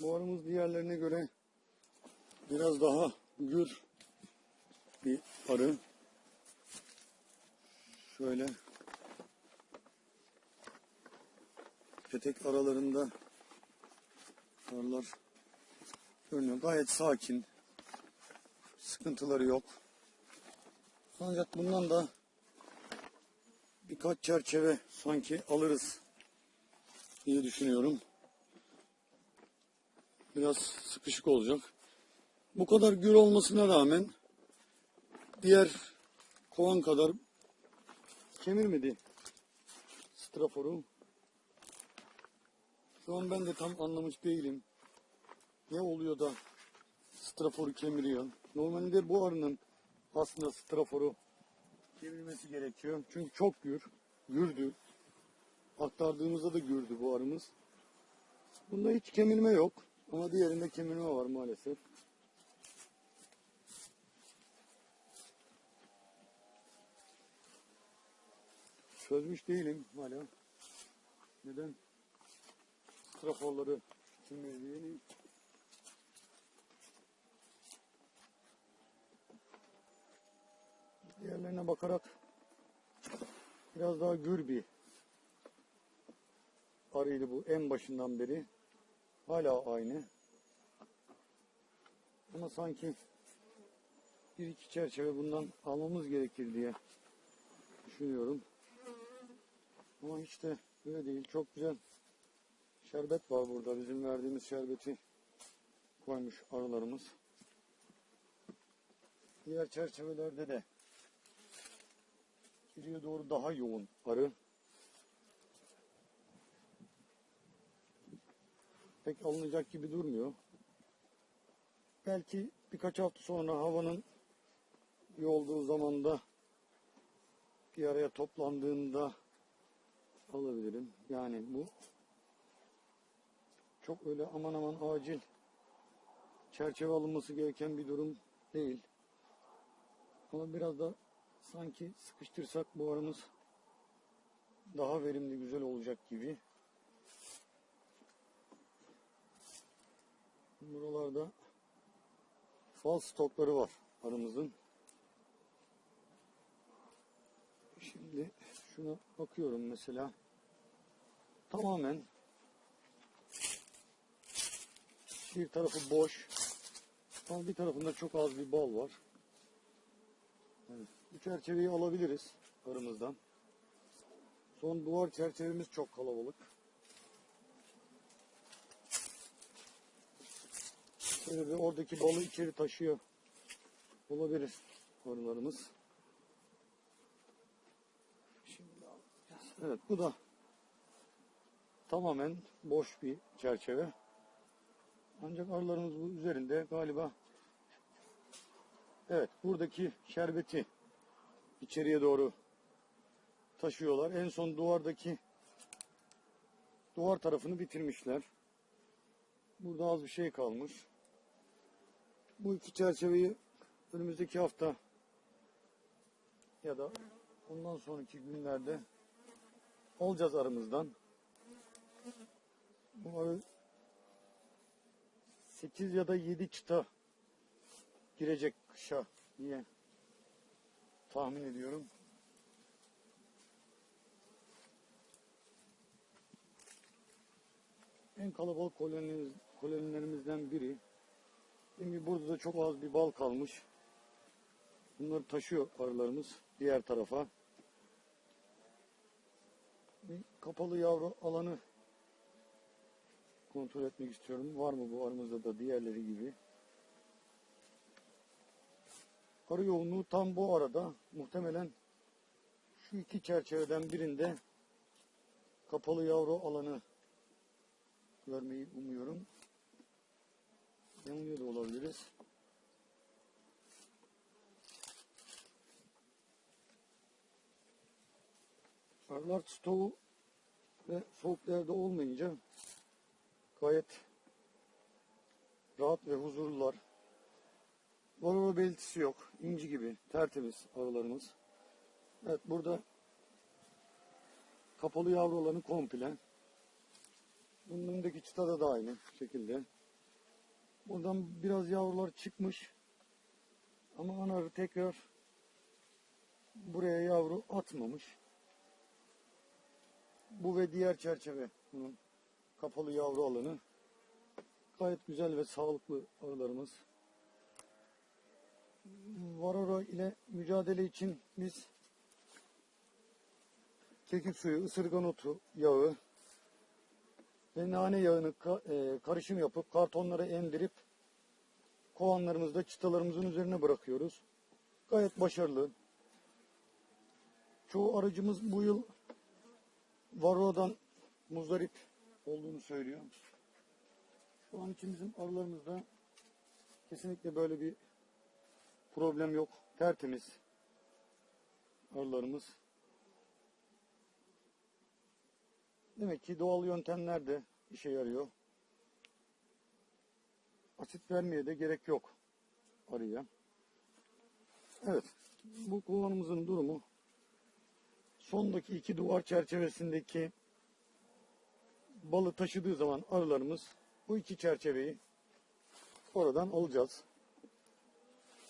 Bu arımız diğerlerine göre biraz daha gür bir arı. Şöyle petek aralarında arılar görünüyor. Gayet sakin. Sıkıntıları yok. Ancak bundan da birkaç çerçeve sanki alırız diye düşünüyorum. Biraz sıkışık olacak. Bu kadar gür olmasına rağmen diğer kovan kadar kemirmedi straforu. Şu an ben de tam anlamış değilim. Ne oluyor da straforu kemiriyor. Normalde bu arının aslında straforu kemirmesi gerekiyor. Çünkü çok gür. Gürdü. Aktardığımızda da gürdü bu arımız. Bunda hiç kemirme yok. Ama diğerinde kemirme var maalesef. Çözmüş değilim hala. Neden straforları kemirdiğini Diğerlerine bakarak biraz daha gür bir arıydı bu en başından beri. Hala aynı. Ama sanki bir iki çerçeve bundan almamız gerekir diye düşünüyorum. Ama hiç de öyle değil. Çok güzel şerbet var burada. Bizim verdiğimiz şerbeti koymuş arılarımız. Diğer çerçevelerde de geriye doğru daha yoğun arı. Pek alınacak gibi durmuyor. Belki birkaç hafta sonra havanın iyi olduğu zamanda bir araya toplandığında alabilirim. Yani bu çok öyle aman aman acil çerçeve alınması gereken bir durum değil. Ama biraz da sanki sıkıştırsak bu aramız daha verimli, güzel olacak gibi. Buralarda fal stokları var aramızın. Şimdi şuna bakıyorum mesela. Tamamen bir tarafı boş. Ama bir tarafında çok az bir bal var. Evet. Bu çerçeveyi alabiliriz arımızdan. Son duvar çerçevemiz çok kalabalık. Şöyle bir oradaki balı içeri taşıyor olabilir. Şimdi alacağız. Evet bu da tamamen boş bir çerçeve. Ancak arılarımız bu üzerinde galiba Evet, buradaki şerbeti içeriye doğru taşıyorlar. En son duvardaki duvar tarafını bitirmişler. Burada az bir şey kalmış. Bu iki çerçeveyi önümüzdeki hafta ya da ondan sonraki günlerde alacağız aramızdan. Bu arı 8 ya da 7 çıta girecek kışa diye tahmin ediyorum. En kalabalık kolonilerimizden biri. Şimdi burada da çok az bir bal kalmış. Bunları taşıyor arılarımız diğer tarafa. Bir kapalı yavru alanı kontrol etmek istiyorum. Var mı bu aramızda da diğerleri gibi? Arı yoğunluğu tam bu arada. Muhtemelen şu iki çerçeveden birinde kapalı yavru alanı görmeyi umuyorum. Yanılıyor da olabiliriz. Arılar stoğu ve soğuk yerde olmayınca gayet rahat ve huzurlular. Varroa belirtisi yok. İnci gibi tertemiz arılarımız. Evet burada kapalı yavru olanı komple. Bunun önündeki çıtada da aynı şekilde. Buradan biraz yavrular çıkmış. Ama ana arı tekrar buraya yavru atmamış. Bu ve diğer çerçeve bunun kapalı yavru alanı. Gayet güzel ve sağlıklı arılarımız. Varoro ile mücadele için biz kekik suyu, ısırgan otu yağı ve nane yağını ka- e, karışım yapıp kartonlara emdirip kovanlarımızda çıtalarımızın üzerine bırakıyoruz. Gayet başarılı. Çoğu arıcımız bu yıl Varroa'dan muzdarip olduğunu söylüyor. Şu an için bizim arılarımızda kesinlikle böyle bir problem yok. Tertemiz arılarımız. Demek ki doğal yöntemler de işe yarıyor. Asit vermeye de gerek yok arıya. Evet. Bu kovanımızın durumu sondaki iki duvar çerçevesindeki balı taşıdığı zaman arılarımız bu iki çerçeveyi oradan alacağız.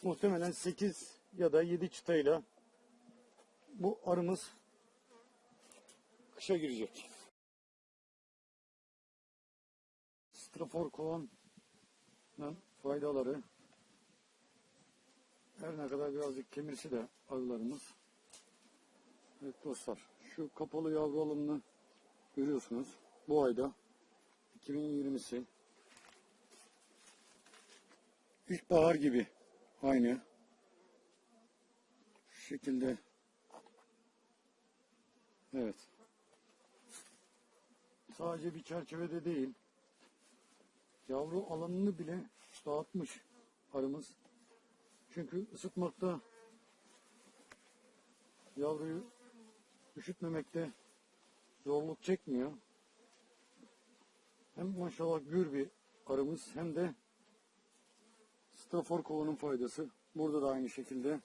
Muhtemelen 8 ya da 7 çıtayla bu arımız kışa girecek. Strafor kovanın faydaları her ne kadar birazcık kemirsi de arılarımız. Evet dostlar şu kapalı yavru alanını görüyorsunuz. Bu ayda 2020'si ilkbahar gibi aynı şu şekilde evet sadece bir çerçevede değil yavru alanını bile dağıtmış arımız çünkü ısıtmakta yavruyu üşütmemekte zorluk çekmiyor. Hem maşallah gür bir arımız hem de strafor kovanın faydası. Burada da aynı şekilde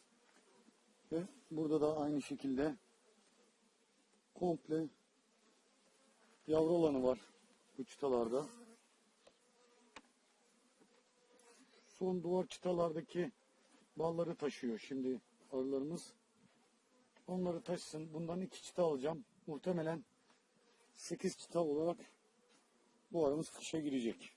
ve burada da aynı şekilde komple yavru alanı var bu çıtalarda. Son duvar çıtalardaki balları taşıyor şimdi arılarımız. Onları taşısın. Bundan iki çıta alacağım. Muhtemelen 8 çıta olarak bu aramız kışa girecek.